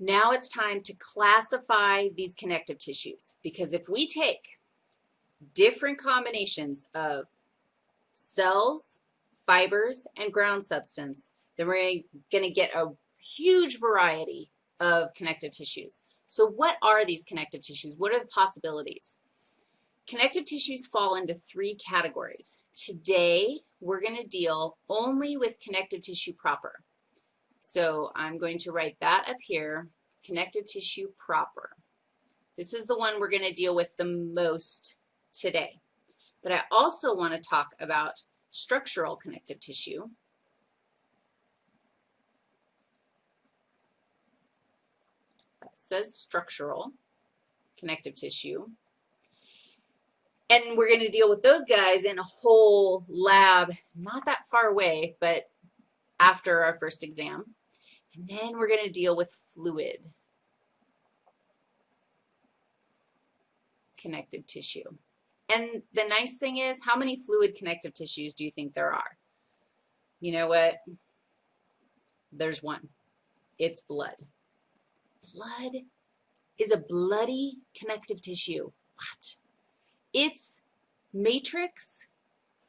Now it's time to classify these connective tissues because if we take different combinations of cells, fibers, and ground substance, then we're going to get a huge variety of connective tissues. So what are these connective tissues? What are the possibilities? Connective tissues fall into three categories. Today, we're going to deal only with connective tissue proper. So I'm going to write that up here, connective tissue proper. This is the one we're going to deal with the most today. But I also want to talk about structural connective tissue. That says structural connective tissue. And we're going to deal with those guys in a whole lab, not that far away, but after our first exam. And then we're going to deal with fluid connective tissue. And the nice thing is, how many fluid connective tissues do you think there are? You know what? There's one. It's blood. Blood is a bloody connective tissue. What? Its matrix,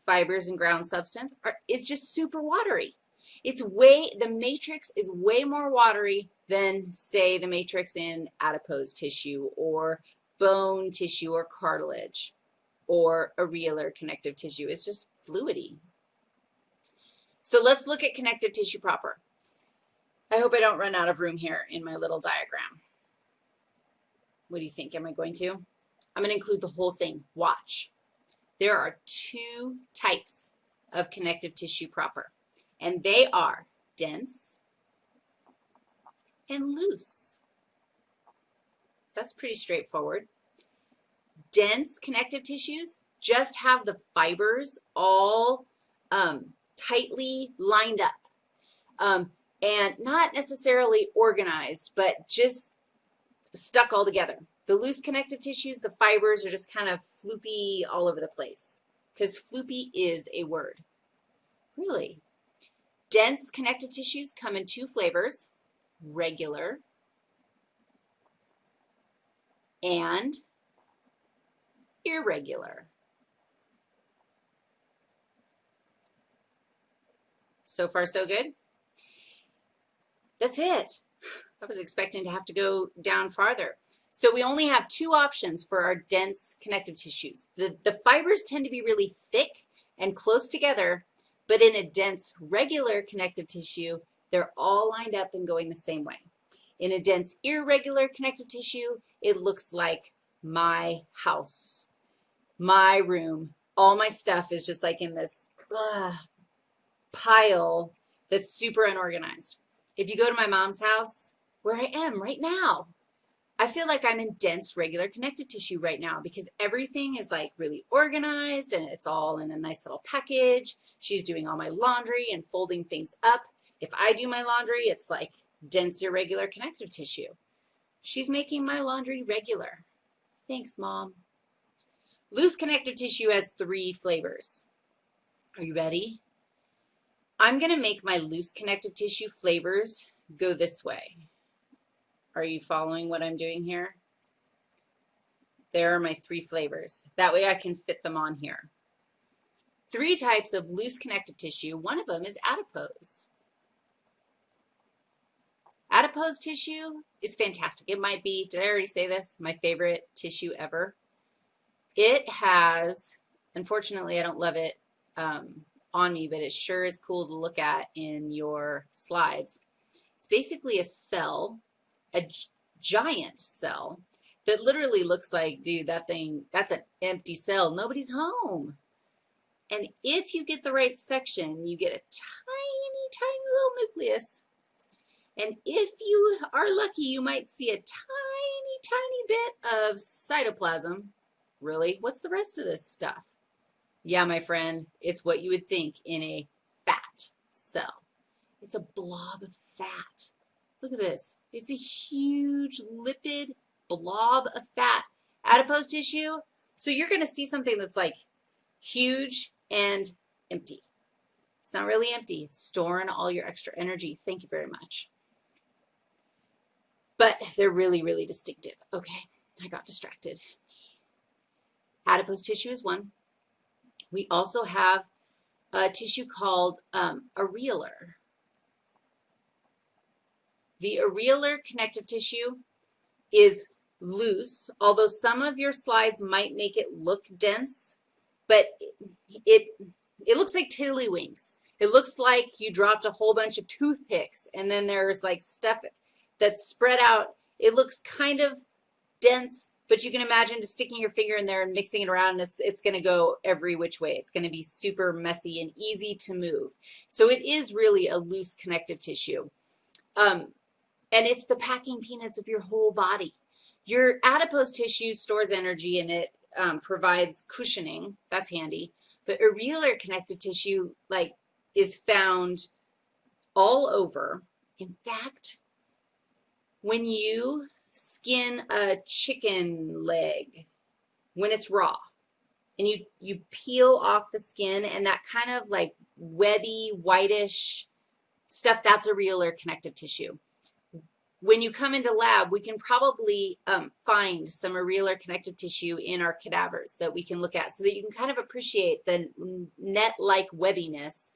fibers and ground substance, are, is just super watery. It's way, the matrix is way more watery than, say, the matrix in adipose tissue or bone tissue or cartilage or areolar connective tissue. It's just fluidy. So let's look at connective tissue proper. I hope I don't run out of room here in my little diagram. What do you think? Am I going to? I'm going to include the whole thing. Watch. There are two types of connective tissue proper, and they are dense and loose. That's pretty straightforward. Dense connective tissues just have the fibers all um, tightly lined up um, and not necessarily organized, but just stuck all together. The loose connective tissues, the fibers are just kind of floopy all over the place because floopy is a word. Really. Dense connective tissues come in two flavors, regular and irregular. So far, so good? That's it. I was expecting to have to go down farther. So we only have two options for our dense connective tissues. The, the fibers tend to be really thick and close together, but in a dense regular connective tissue, they're all lined up and going the same way. In a dense irregular connective tissue, it looks like my house, my room. All my stuff is just like in this uh, pile that's super unorganized. If you go to my mom's house, where I am right now, I feel like I'm in dense regular connective tissue right now because everything is like really organized and it's all in a nice little package. She's doing all my laundry and folding things up. If I do my laundry, it's like dense irregular connective tissue. She's making my laundry regular. Thanks, Mom. Loose connective tissue has three flavors. Are you ready? I'm going to make my loose connective tissue flavors go this way. Are you following what I'm doing here? There are my three flavors. That way I can fit them on here. Three types of loose connective tissue. One of them is adipose. Adipose tissue is fantastic. It might be, did I already say this, my favorite tissue ever. It has, unfortunately I don't love it um, on me, but it sure is cool to look at in your slides. It's basically a cell a giant cell that literally looks like, dude, that thing, that's an empty cell. Nobody's home. And if you get the right section, you get a tiny, tiny little nucleus. And if you are lucky, you might see a tiny, tiny bit of cytoplasm. Really? What's the rest of this stuff? Yeah, my friend, it's what you would think in a fat cell. It's a blob of fat. Look at this. It's a huge lipid blob of fat. Adipose tissue. So you're going to see something that's like huge and empty. It's not really empty. It's storing all your extra energy. Thank you very much. but they're really, really distinctive. Okay, I got distracted. Adipose tissue is one. We also have a tissue called um, areolar. The areolar connective tissue is loose, although some of your slides might make it look dense, but it, it looks like tiddlywinks. It looks like you dropped a whole bunch of toothpicks and then there's like stuff that's spread out. It looks kind of dense, but you can imagine just sticking your finger in there and mixing it around and it's, it's going to go every which way. It's going to be super messy and easy to move. So it is really a loose connective tissue. Um, and it's the packing peanuts of your whole body. Your adipose tissue stores energy and it um, provides cushioning. That's handy. But areolar connective tissue, like, is found all over. In fact, when you skin a chicken leg, when it's raw, and you, you peel off the skin and that kind of like webby, whitish stuff, that's areolar connective tissue when you come into lab, we can probably um, find some areolar connective tissue in our cadavers that we can look at so that you can kind of appreciate the net-like webbiness.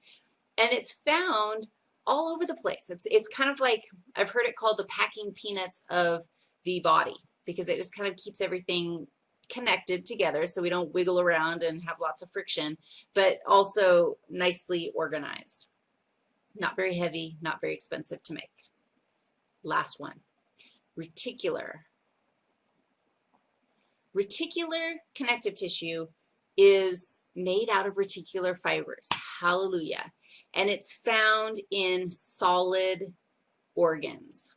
And it's found all over the place. It's, it's kind of like, I've heard it called the packing peanuts of the body because it just kind of keeps everything connected together so we don't wiggle around and have lots of friction, but also nicely organized. Not very heavy, not very expensive to make. Last one, reticular. Reticular connective tissue is made out of reticular fibers. Hallelujah. And it's found in solid organs.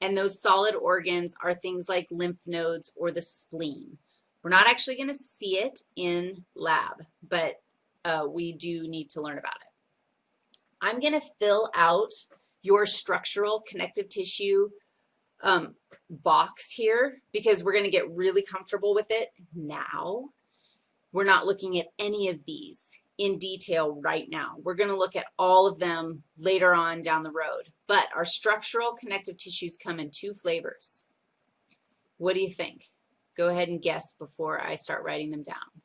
And those solid organs are things like lymph nodes or the spleen. We're not actually going to see it in lab, but uh, we do need to learn about it. I'm going to fill out your structural connective tissue um, box here because we're going to get really comfortable with it now. We're not looking at any of these in detail right now. We're going to look at all of them later on down the road. But our structural connective tissues come in two flavors. What do you think? Go ahead and guess before I start writing them down.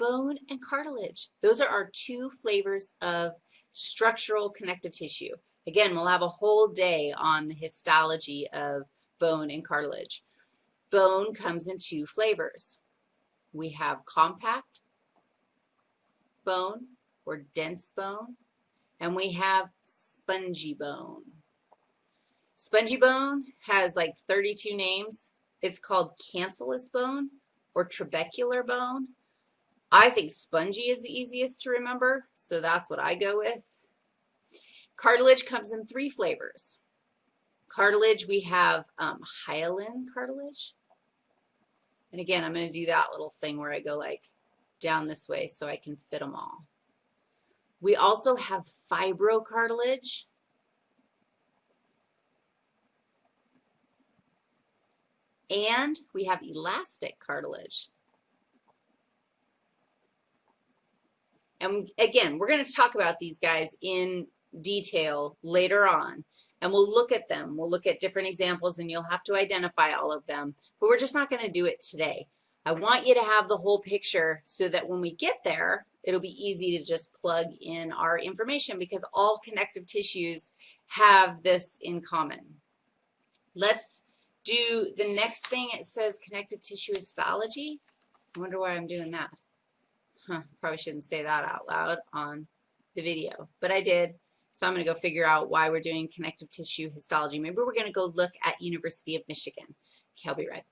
Bone and cartilage. Those are our two flavors of structural connective tissue. Again, we'll have a whole day on the histology of bone and cartilage. Bone comes in two flavors. We have compact bone or dense bone, and we have spongy bone. Spongy bone has like 32 names. It's called cancellous bone or trabecular bone. I think spongy is the easiest to remember, so that's what I go with. Cartilage comes in three flavors. Cartilage, we have um, hyaline cartilage. And again, I'm going to do that little thing where I go like down this way so I can fit them all. We also have fibrocartilage. And we have elastic cartilage. And again, we're going to talk about these guys in detail later on. And we'll look at them. We'll look at different examples and you'll have to identify all of them. But we're just not going to do it today. I want you to have the whole picture so that when we get there, it'll be easy to just plug in our information because all connective tissues have this in common. Let's do the next thing. It says connective tissue histology. I wonder why I'm doing that. Huh, probably shouldn't say that out loud on the video, but I did. So I'm going to go figure out why we're doing connective tissue histology. Maybe we're going to go look at University of Michigan. Okay, I'll be right back.